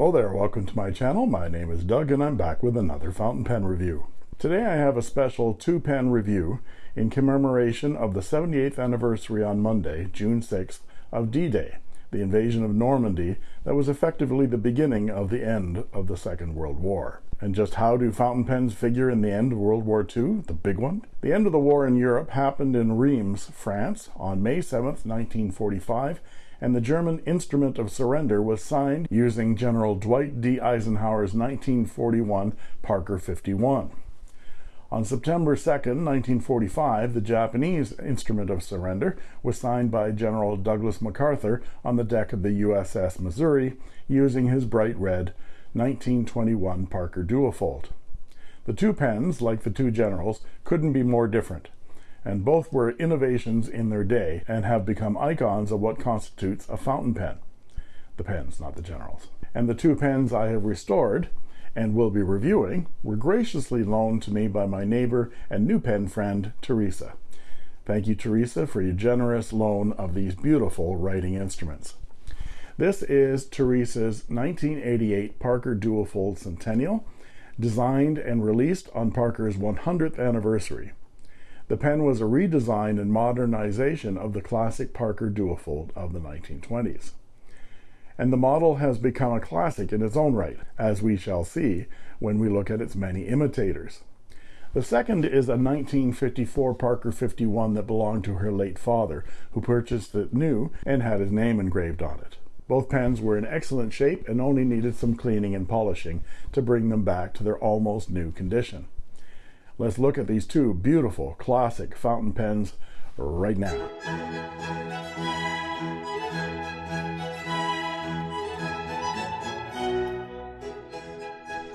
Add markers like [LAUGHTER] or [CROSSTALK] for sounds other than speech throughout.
Hello there, welcome to my channel. My name is Doug and I'm back with another fountain pen review. Today I have a special two pen review in commemoration of the 78th anniversary on Monday, June 6th, of D-Day, the invasion of Normandy that was effectively the beginning of the end of the Second World War. And just how do fountain pens figure in the end of World War II, the big one? The end of the war in Europe happened in Reims, France on May 7th, 1945 and the German instrument of surrender was signed using General Dwight D. Eisenhower's 1941 Parker 51. On September 2, 1945, the Japanese instrument of surrender was signed by General Douglas MacArthur on the deck of the USS Missouri using his bright red 1921 Parker Duofold. The two pens, like the two generals, couldn't be more different and both were innovations in their day and have become icons of what constitutes a fountain pen. The pens, not the generals. And the two pens I have restored and will be reviewing were graciously loaned to me by my neighbor and new pen friend, Teresa. Thank you, Teresa, for your generous loan of these beautiful writing instruments. This is Teresa's 1988 Parker Duofold Centennial, designed and released on Parker's 100th anniversary. The pen was a redesign and modernization of the classic Parker Duofold of the 1920s. And the model has become a classic in its own right, as we shall see when we look at its many imitators. The second is a 1954 Parker 51 that belonged to her late father, who purchased it new and had his name engraved on it. Both pens were in excellent shape and only needed some cleaning and polishing to bring them back to their almost new condition. Let's look at these two beautiful classic fountain pens right now.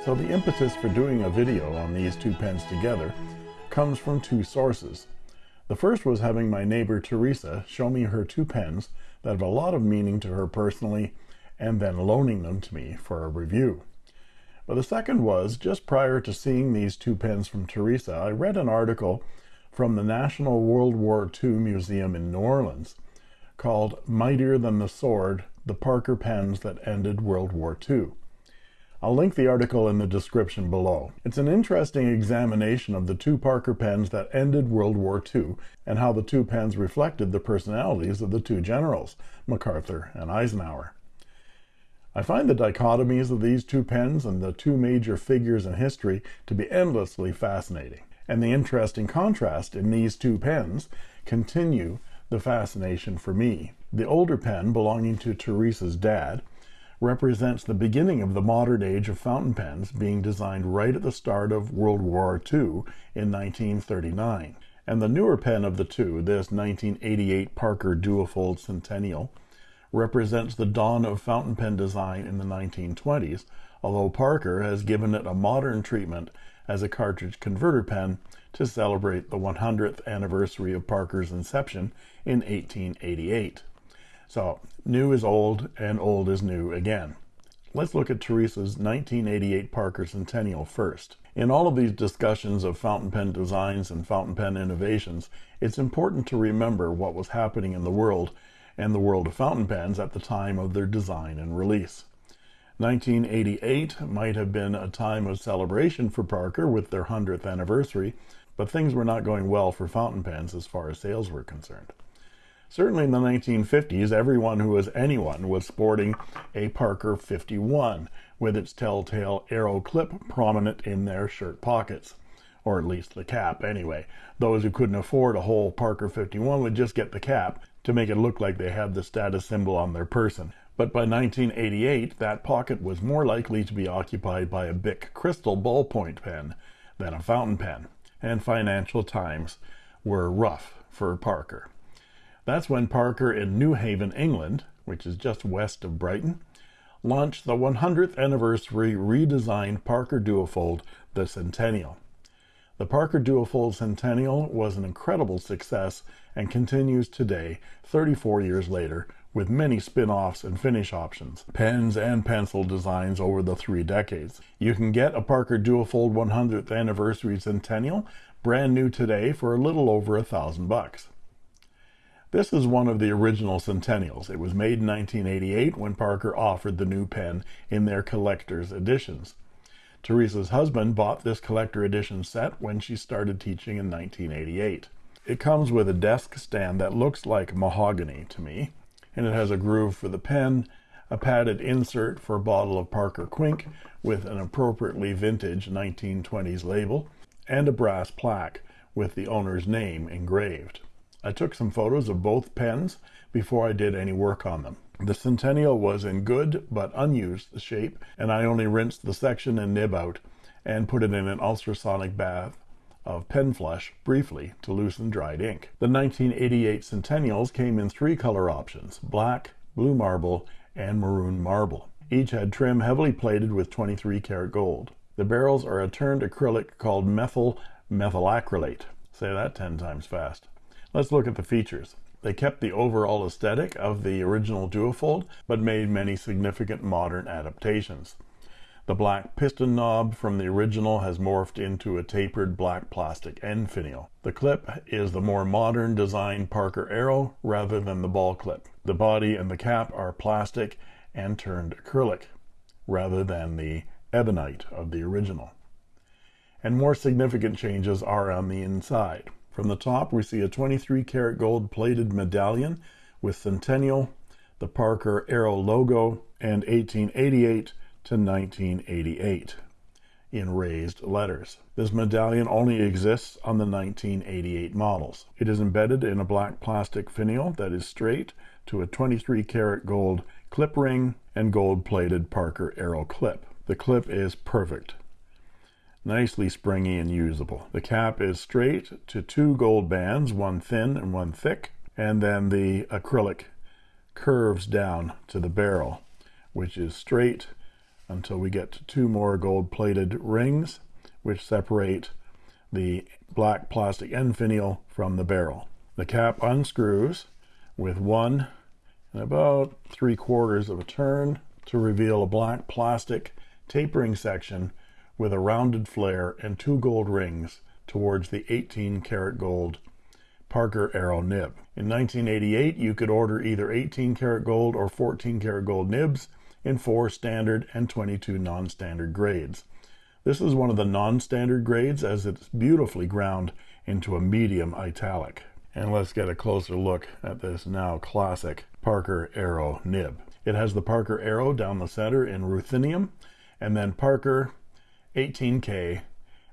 So the impetus for doing a video on these two pens together comes from two sources. The first was having my neighbor Teresa show me her two pens that have a lot of meaning to her personally and then loaning them to me for a review. But the second was, just prior to seeing these two pens from Teresa, I read an article from the National World War II Museum in New Orleans called Mightier Than the Sword, The Parker Pens That Ended World War II. I'll link the article in the description below. It's an interesting examination of the two Parker pens that ended World War II and how the two pens reflected the personalities of the two generals, MacArthur and Eisenhower. I find the dichotomies of these two pens and the two major figures in history to be endlessly fascinating. And the interesting contrast in these two pens continue the fascination for me. The older pen, belonging to Teresa's dad, represents the beginning of the modern age of fountain pens being designed right at the start of World War II in 1939. And the newer pen of the two, this 1988 Parker Duofold Centennial, represents the dawn of fountain pen design in the 1920s, although Parker has given it a modern treatment as a cartridge converter pen to celebrate the 100th anniversary of Parker's inception in 1888. So, new is old and old is new again. Let's look at Teresa's 1988 Parker Centennial first. In all of these discussions of fountain pen designs and fountain pen innovations, it's important to remember what was happening in the world and the world of fountain pens at the time of their design and release. 1988 might have been a time of celebration for Parker with their 100th anniversary, but things were not going well for fountain pens as far as sales were concerned. Certainly in the 1950s, everyone who was anyone was sporting a Parker 51 with its telltale arrow clip prominent in their shirt pockets. Or at least the cap, anyway. Those who couldn't afford a whole Parker 51 would just get the cap to make it look like they had the status symbol on their person. But by 1988, that pocket was more likely to be occupied by a Bic Crystal ballpoint pen than a fountain pen, and financial times were rough for Parker. That's when Parker in Newhaven, England, which is just west of Brighton, launched the 100th anniversary redesigned Parker Duofold, the Centennial. The Parker Duofold Centennial was an incredible success and continues today, 34 years later, with many spin-offs and finish options, pens and pencil designs over the three decades. You can get a Parker Duofold 100th Anniversary Centennial brand new today for a little over a thousand bucks. This is one of the original Centennials. It was made in 1988 when Parker offered the new pen in their collector's editions. Teresa's husband bought this collector edition set when she started teaching in 1988. It comes with a desk stand that looks like mahogany to me, and it has a groove for the pen, a padded insert for a bottle of Parker Quink with an appropriately vintage 1920s label, and a brass plaque with the owner's name engraved. I took some photos of both pens before I did any work on them. The Centennial was in good but unused shape, and I only rinsed the section and nib out and put it in an ultrasonic bath of pen flush briefly to loosen dried ink. The 1988 Centennials came in three color options black, blue marble, and maroon marble. Each had trim heavily plated with 23 karat gold. The barrels are a turned acrylic called methyl methacrylate. Say that 10 times fast. Let's look at the features. They kept the overall aesthetic of the original duofold, but made many significant modern adaptations. The black piston knob from the original has morphed into a tapered black plastic end finial. The clip is the more modern design Parker Arrow rather than the ball clip. The body and the cap are plastic and turned acrylic rather than the ebonite of the original. And more significant changes are on the inside. From the top, we see a 23 karat gold plated medallion with Centennial, the Parker Arrow logo, and 1888 to 1988 in raised letters. This medallion only exists on the 1988 models. It is embedded in a black plastic finial that is straight to a 23 karat gold clip ring and gold plated Parker Arrow clip. The clip is perfect. Nicely springy and usable. The cap is straight to two gold bands, one thin and one thick, and then the acrylic curves down to the barrel, which is straight until we get to two more gold plated rings which separate the black plastic end finial from the barrel. The cap unscrews with one and about three quarters of a turn to reveal a black plastic tapering section with a rounded flare and two gold rings towards the 18 karat gold Parker Arrow nib. In 1988, you could order either 18 karat gold or 14 karat gold nibs in four standard and 22 non-standard grades. This is one of the non-standard grades as it's beautifully ground into a medium italic. And let's get a closer look at this now classic Parker Arrow nib. It has the Parker Arrow down the center in ruthenium, and then Parker 18K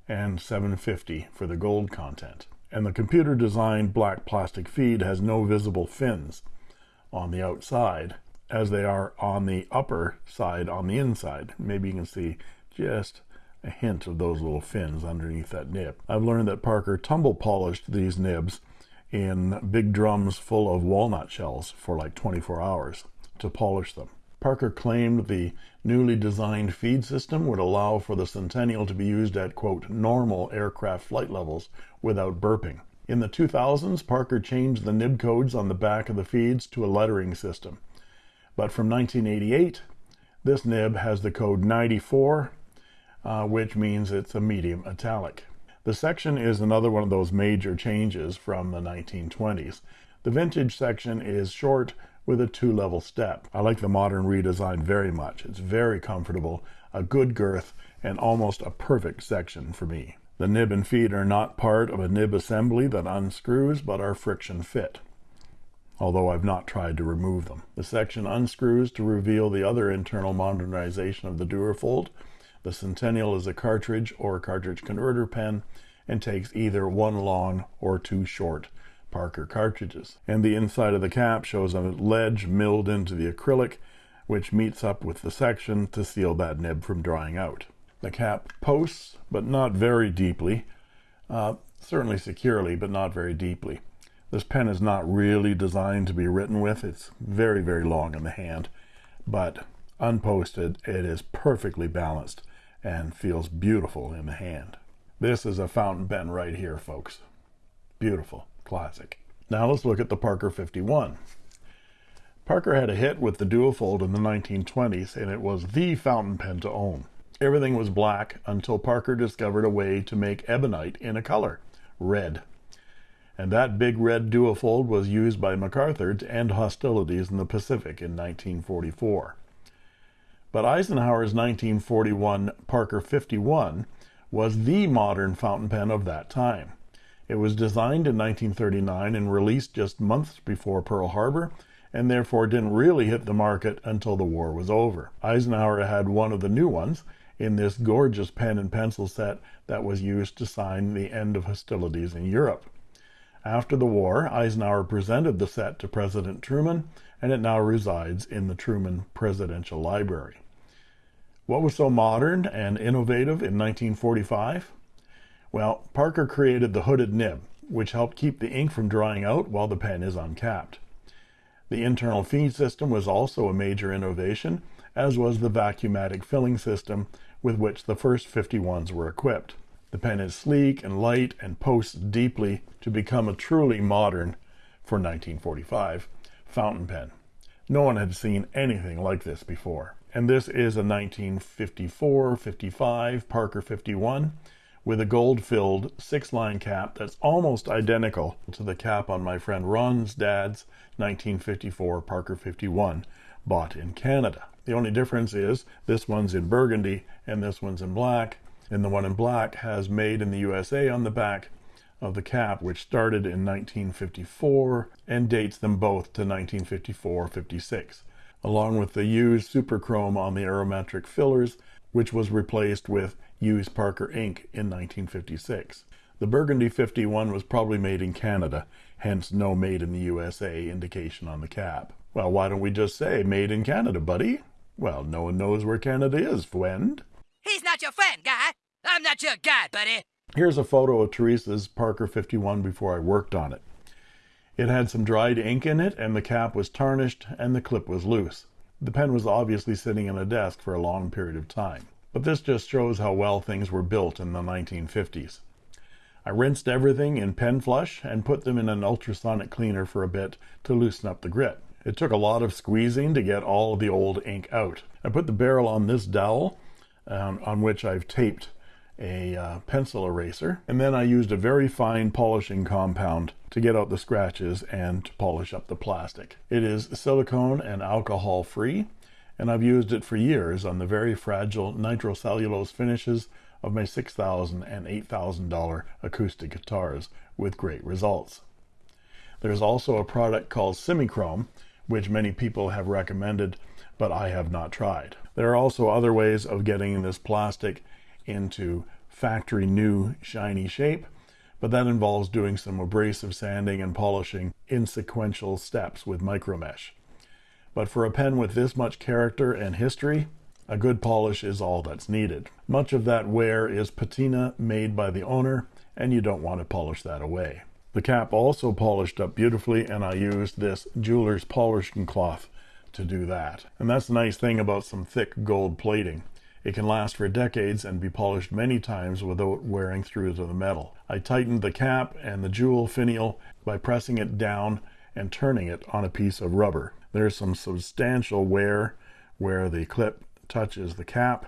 and 750 for the gold content. And the computer designed black plastic feed has no visible fins on the outside, as they are on the upper side on the inside. Maybe you can see just a hint of those little fins underneath that nib. I've learned that Parker tumble polished these nibs in big drums full of walnut shells for like 24 hours to polish them. Parker claimed the newly designed feed system would allow for the Centennial to be used at, quote, normal aircraft flight levels without burping. In the 2000s, Parker changed the nib codes on the back of the feeds to a lettering system. But from 1988, this nib has the code 94, uh, which means it's a medium italic. The section is another one of those major changes from the 1920s. The vintage section is short with a two-level step. I like the modern redesign very much. It's very comfortable, a good girth, and almost a perfect section for me. The nib and feed are not part of a nib assembly that unscrews, but are friction fit although I've not tried to remove them. The section unscrews to reveal the other internal modernization of the Duofold. The Centennial is a cartridge or cartridge converter pen and takes either one long or two short Parker cartridges. And the inside of the cap shows a ledge milled into the acrylic, which meets up with the section to seal that nib from drying out. The cap posts, but not very deeply, uh, certainly securely, but not very deeply. This pen is not really designed to be written with. It's very, very long in the hand, but unposted, it is perfectly balanced and feels beautiful in the hand. This is a fountain pen right here, folks. Beautiful, classic. Now let's look at the Parker 51. Parker had a hit with the Duofold in the 1920s, and it was the fountain pen to own. Everything was black until Parker discovered a way to make ebonite in a color, red and that big red duofold was used by MacArthur to end hostilities in the Pacific in 1944. But Eisenhower's 1941 Parker 51 was the modern fountain pen of that time. It was designed in 1939 and released just months before Pearl Harbor, and therefore didn't really hit the market until the war was over. Eisenhower had one of the new ones in this gorgeous pen and pencil set that was used to sign the end of hostilities in Europe. After the war, Eisenhower presented the set to President Truman, and it now resides in the Truman Presidential Library. What was so modern and innovative in 1945? Well, Parker created the hooded nib, which helped keep the ink from drying out while the pen is uncapped. The internal feed system was also a major innovation, as was the vacuumatic filling system with which the first 51s were equipped. The pen is sleek and light and posts deeply to become a truly modern, for 1945, fountain pen. No one had seen anything like this before. And this is a 1954-55 Parker 51 with a gold-filled six-line cap that's almost identical to the cap on my friend Ron's dad's 1954 Parker 51 bought in Canada. The only difference is this one's in burgundy and this one's in black, and the one in black has made in the USA on the back of the cap, which started in 1954 and dates them both to 1954-56, along with the used superchrome on the aerometric fillers, which was replaced with used Parker ink in 1956. The Burgundy 51 was probably made in Canada, hence no made in the USA indication on the cap. Well, why don't we just say made in Canada, buddy? Well, no one knows where Canada is, friend. He's not your friend, guy. I'm not your guy, buddy. Here's a photo of Teresa's Parker 51 before I worked on it. It had some dried ink in it, and the cap was tarnished, and the clip was loose. The pen was obviously sitting in a desk for a long period of time. But this just shows how well things were built in the 1950s. I rinsed everything in pen flush and put them in an ultrasonic cleaner for a bit to loosen up the grit. It took a lot of squeezing to get all the old ink out. I put the barrel on this dowel um, on which I've taped a uh, pencil eraser and then I used a very fine polishing compound to get out the scratches and to polish up the plastic. It is silicone and alcohol free and I've used it for years on the very fragile nitrocellulose finishes of my $6,000 and $8,000 acoustic guitars with great results. There's also a product called Simichrome which many people have recommended, but I have not tried. There are also other ways of getting this plastic into factory new shiny shape, but that involves doing some abrasive sanding and polishing in sequential steps with micromesh. But for a pen with this much character and history, a good polish is all that's needed. Much of that wear is patina made by the owner, and you don't want to polish that away. The cap also polished up beautifully and I used this jeweler's polishing cloth to do that. And that's the nice thing about some thick gold plating. It can last for decades and be polished many times without wearing through to the metal. I tightened the cap and the jewel finial by pressing it down and turning it on a piece of rubber. There's some substantial wear where the clip touches the cap,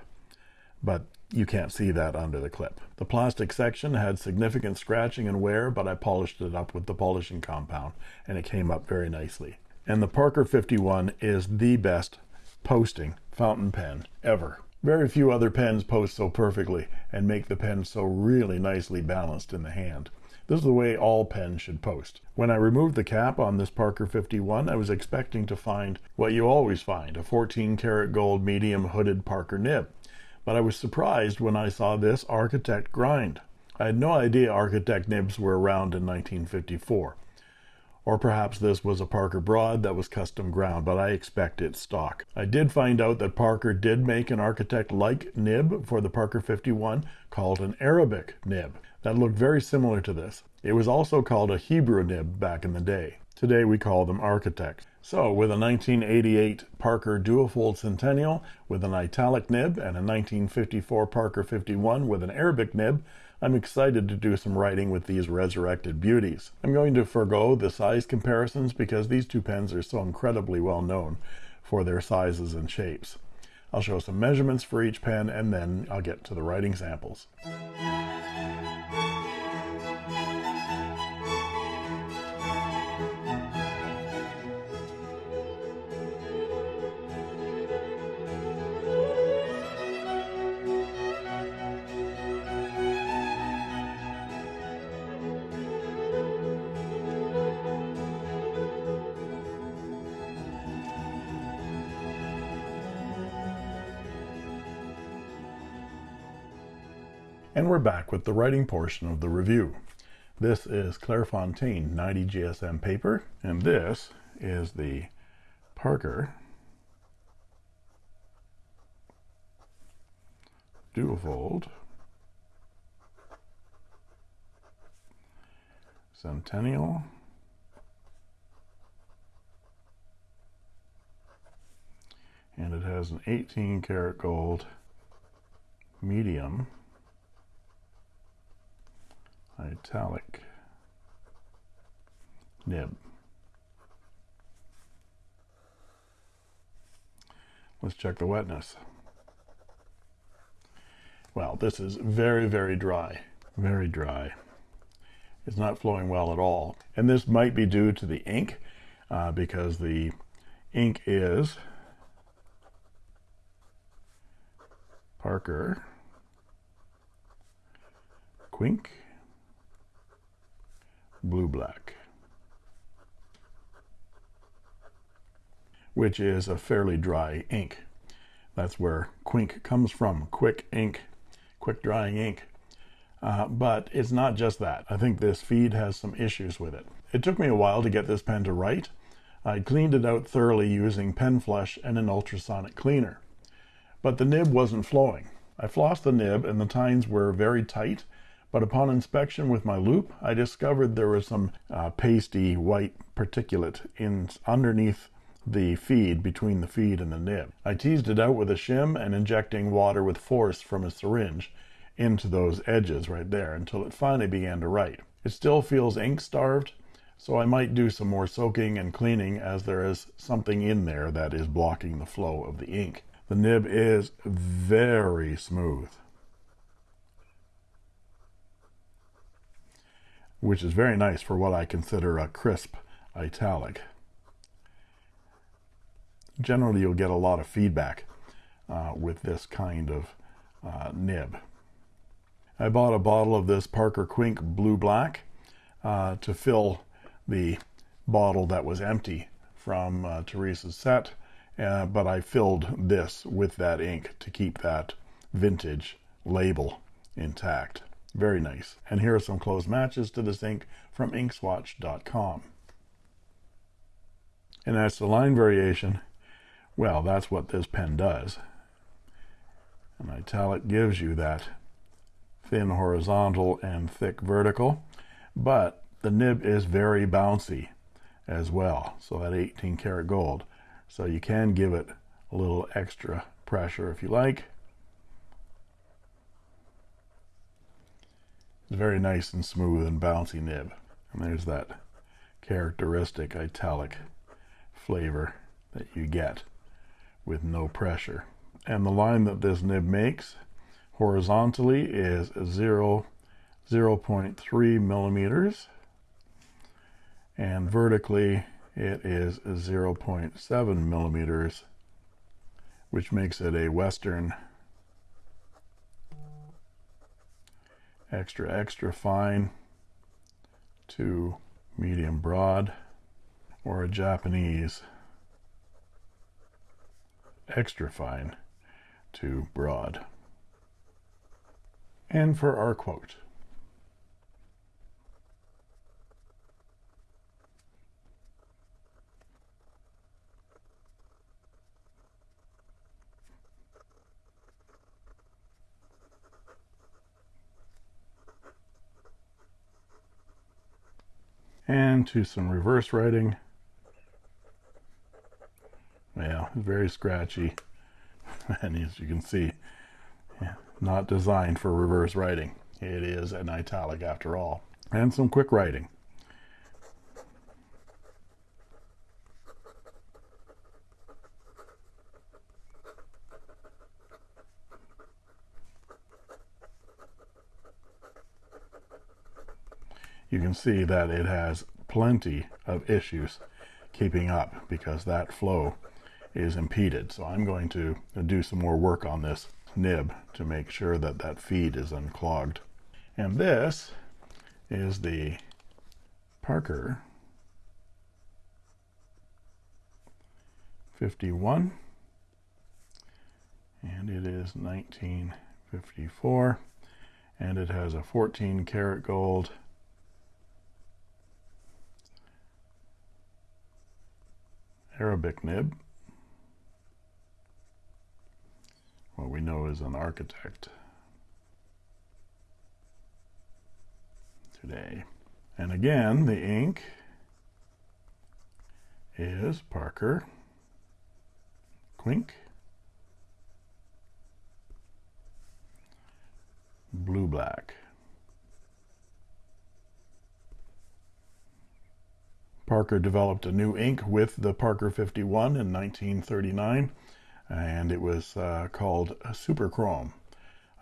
but you can't see that under the clip. The plastic section had significant scratching and wear, but I polished it up with the polishing compound, and it came up very nicely. And the Parker 51 is the best posting fountain pen ever. Very few other pens post so perfectly and make the pen so really nicely balanced in the hand. This is the way all pens should post. When I removed the cap on this Parker 51, I was expecting to find what you always find, a 14 karat gold medium hooded Parker nib but I was surprised when I saw this Architect grind. I had no idea Architect nibs were around in 1954. Or perhaps this was a Parker Broad that was custom ground, but I expect it's stock. I did find out that Parker did make an Architect-like nib for the Parker 51 called an Arabic nib. That looked very similar to this. It was also called a Hebrew nib back in the day. Today we call them Architects. So with a 1988 Parker Duofold Centennial with an italic nib and a 1954 Parker 51 with an Arabic nib, I'm excited to do some writing with these resurrected beauties. I'm going to forego the size comparisons because these two pens are so incredibly well known for their sizes and shapes. I'll show some measurements for each pen and then I'll get to the writing samples. And we're back with the writing portion of the review. This is Clairefontaine 90 GSM paper, and this is the Parker Duofold Centennial and it has an 18 karat gold medium italic nib. Let's check the wetness. Well, this is very, very dry. Very dry. It's not flowing well at all. And this might be due to the ink uh, because the ink is Parker Quink blue black, which is a fairly dry ink. That's where Quink comes from, quick ink, quick drying ink. Uh, but it's not just that. I think this feed has some issues with it. It took me a while to get this pen to write. I cleaned it out thoroughly using pen flush and an ultrasonic cleaner. But the nib wasn't flowing. I flossed the nib and the tines were very tight but upon inspection with my loupe I discovered there was some uh, pasty white particulate in underneath the feed between the feed and the nib. I teased it out with a shim and injecting water with force from a syringe into those edges right there until it finally began to write. It still feels ink starved, so I might do some more soaking and cleaning as there is something in there that is blocking the flow of the ink. The nib is very smooth. Which is very nice for what I consider a crisp italic. Generally, you'll get a lot of feedback uh, with this kind of uh, nib. I bought a bottle of this Parker Quink Blue Black uh, to fill the bottle that was empty from uh, Teresa's set, uh, but I filled this with that ink to keep that vintage label intact. Very nice. And here are some close matches to this ink from inkswatch.com. And as to line variation, well, that's what this pen does. An italic gives you that thin horizontal and thick vertical, but the nib is very bouncy as well. So that 18 karat gold. So you can give it a little extra pressure if you like. It's very nice and smooth and bouncy nib. And there's that characteristic italic flavor that you get with no pressure. And the line that this nib makes horizontally is 0, 0.3 millimeters and vertically it is 0.7 millimeters which makes it a western extra extra fine to medium broad or a Japanese extra fine to broad. And for our quote, and to some reverse writing. Yeah, very scratchy. [LAUGHS] and as you can see, not designed for reverse writing. It is an italic after all. And some quick writing. You can see that it has plenty of issues keeping up because that flow is impeded. So I'm going to do some more work on this nib to make sure that that feed is unclogged. And this is the Parker 51 and it is 1954 and it has a 14 karat gold Arabic nib. What we know is an architect today. And again the ink is Parker Quink blue black Parker developed a new ink with the Parker 51 in 1939 and it was uh, called Superchrome.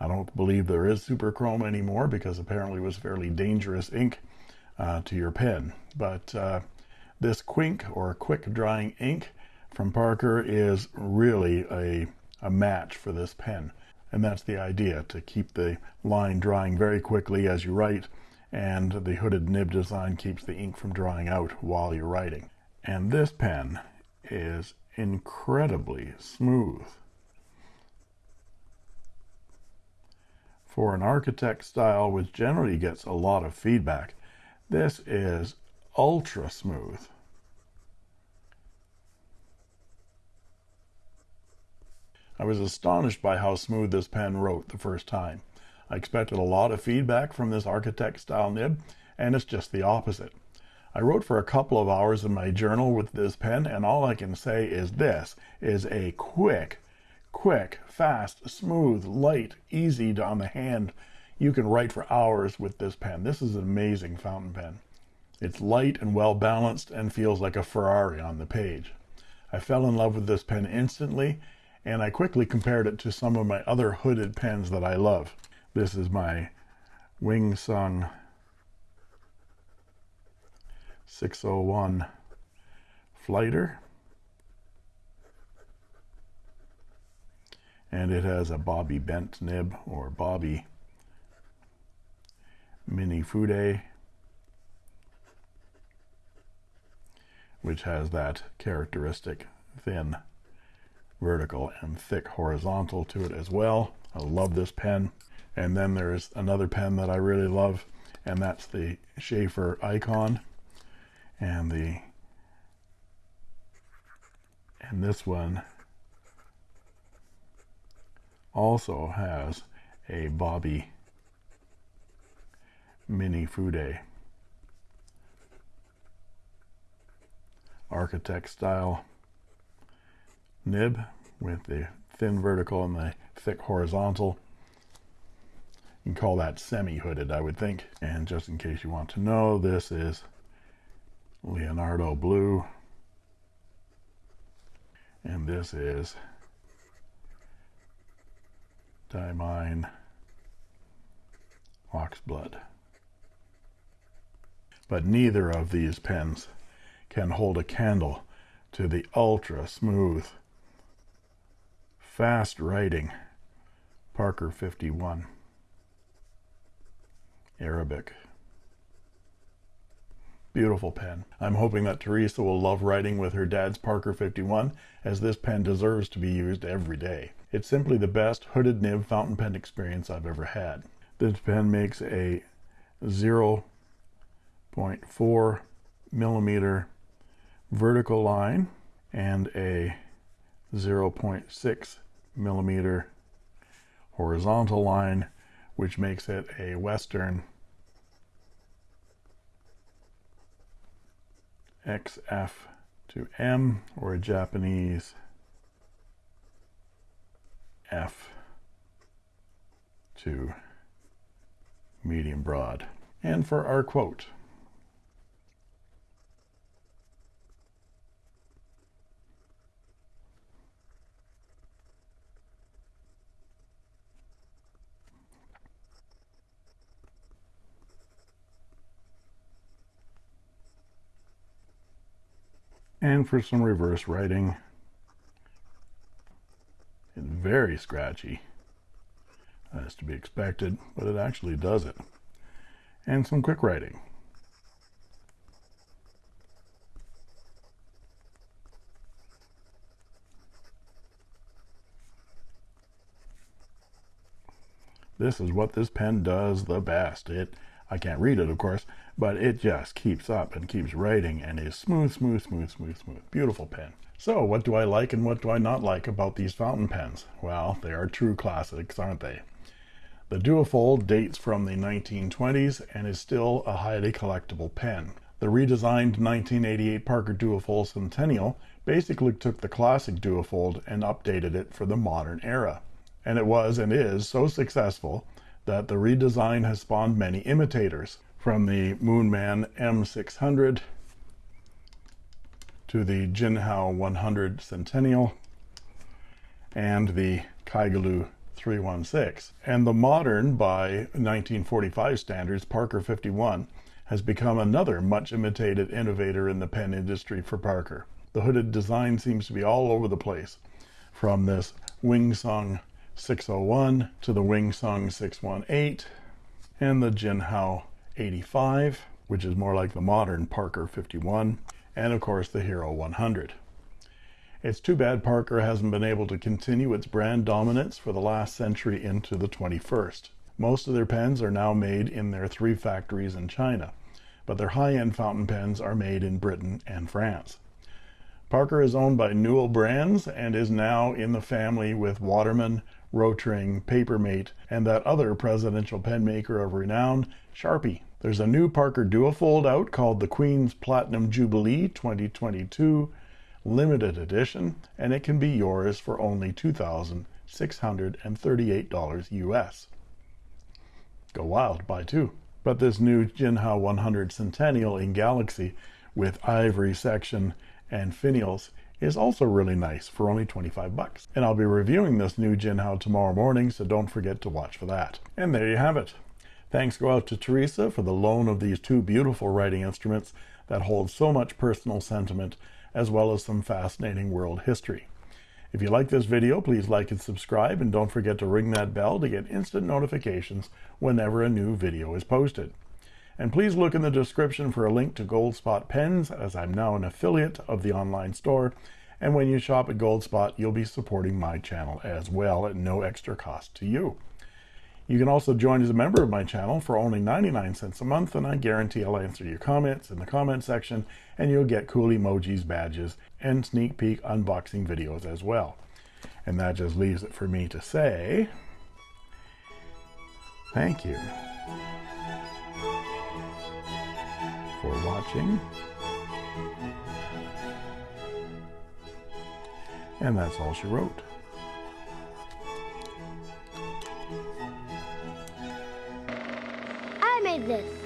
I don't believe there is Superchrome anymore because apparently it was fairly dangerous ink uh, to your pen. But uh, this Quink or quick drying ink from Parker is really a, a match for this pen. And that's the idea, to keep the line drying very quickly as you write and the hooded nib design keeps the ink from drying out while you're writing. And this pen is incredibly smooth. For an architect style which generally gets a lot of feedback, this is ultra smooth. I was astonished by how smooth this pen wrote the first time. I expected a lot of feedback from this architect style nib, and it's just the opposite. I wrote for a couple of hours in my journal with this pen, and all I can say is this is a quick, quick, fast, smooth, light, easy on the hand. You can write for hours with this pen. This is an amazing fountain pen. It's light and well balanced and feels like a Ferrari on the page. I fell in love with this pen instantly, and I quickly compared it to some of my other hooded pens that I love. This is my Wing Sung 601 Flighter. And it has a Bobby Bent nib or Bobby Mini Fude, which has that characteristic thin vertical and thick horizontal to it as well. I love this pen. And then there's another pen that I really love, and that's the Sheaffer Icon. And the and this one also has a Bobby Mini Fude architect style nib with the thin vertical and the thick horizontal you can call that semi-hooded, I would think. And just in case you want to know, this is Leonardo Blue. And this is Diamine Oxblood. But neither of these pens can hold a candle to the ultra smooth, fast writing Parker 51. Arabic. Beautiful pen. I'm hoping that Teresa will love writing with her dad's Parker 51, as this pen deserves to be used every day. It's simply the best hooded nib fountain pen experience I've ever had. This pen makes a 0.4 millimeter vertical line and a 0.6 millimeter horizontal line, which makes it a Western XF to M or a Japanese F to medium broad. And for our quote, and for some reverse writing. It's very scratchy as to be expected but it actually does it. And some quick writing. This is what this pen does the best. It, I can't read it, of course, but it just keeps up and keeps writing and is smooth, smooth, smooth, smooth, smooth. Beautiful pen. So, what do I like and what do I not like about these fountain pens? Well, they are true classics, aren't they? The Duofold dates from the 1920s and is still a highly collectible pen. The redesigned 1988 Parker Duofold Centennial basically took the classic Duofold and updated it for the modern era. And it was and is so successful that the redesign has spawned many imitators, from the Moonman M600 to the Jinhao 100 Centennial and the Kaigelu 316. And the modern, by 1945 standards, Parker 51 has become another much imitated innovator in the pen industry for Parker. The hooded design seems to be all over the place, from this Wing Sung 601 to the Wing Sung 618 and the Jinhao 85, which is more like the modern Parker 51 and of course the Hero 100. It's too bad Parker hasn't been able to continue its brand dominance for the last century into the 21st. Most of their pens are now made in their three factories in China, but their high-end fountain pens are made in Britain and France. Parker is owned by Newell Brands and is now in the family with Waterman, Rotring, Papermate, and that other presidential pen maker of renown, Sharpie. There's a new Parker Duofold out called the Queen's Platinum Jubilee 2022 limited edition, and it can be yours for only $2,638 US. Go wild, buy two. But this new Jinhao 100 Centennial in Galaxy with ivory section and finials is also really nice for only 25 bucks. And I'll be reviewing this new Jinhao tomorrow morning, so don't forget to watch for that. And there you have it. Thanks go out to Teresa for the loan of these two beautiful writing instruments that hold so much personal sentiment as well as some fascinating world history. If you like this video, please like and subscribe and don't forget to ring that bell to get instant notifications whenever a new video is posted. And please look in the description for a link to Goldspot Pens as I'm now an affiliate of the online store. And when you shop at Goldspot, you'll be supporting my channel as well at no extra cost to you. You can also join as a member of my channel for only 99 cents a month, and I guarantee I'll answer your comments in the comment section, and you'll get cool emojis, badges, and sneak peek unboxing videos as well. And that just leaves it for me to say, thank you for watching. And that's all she wrote. I made this.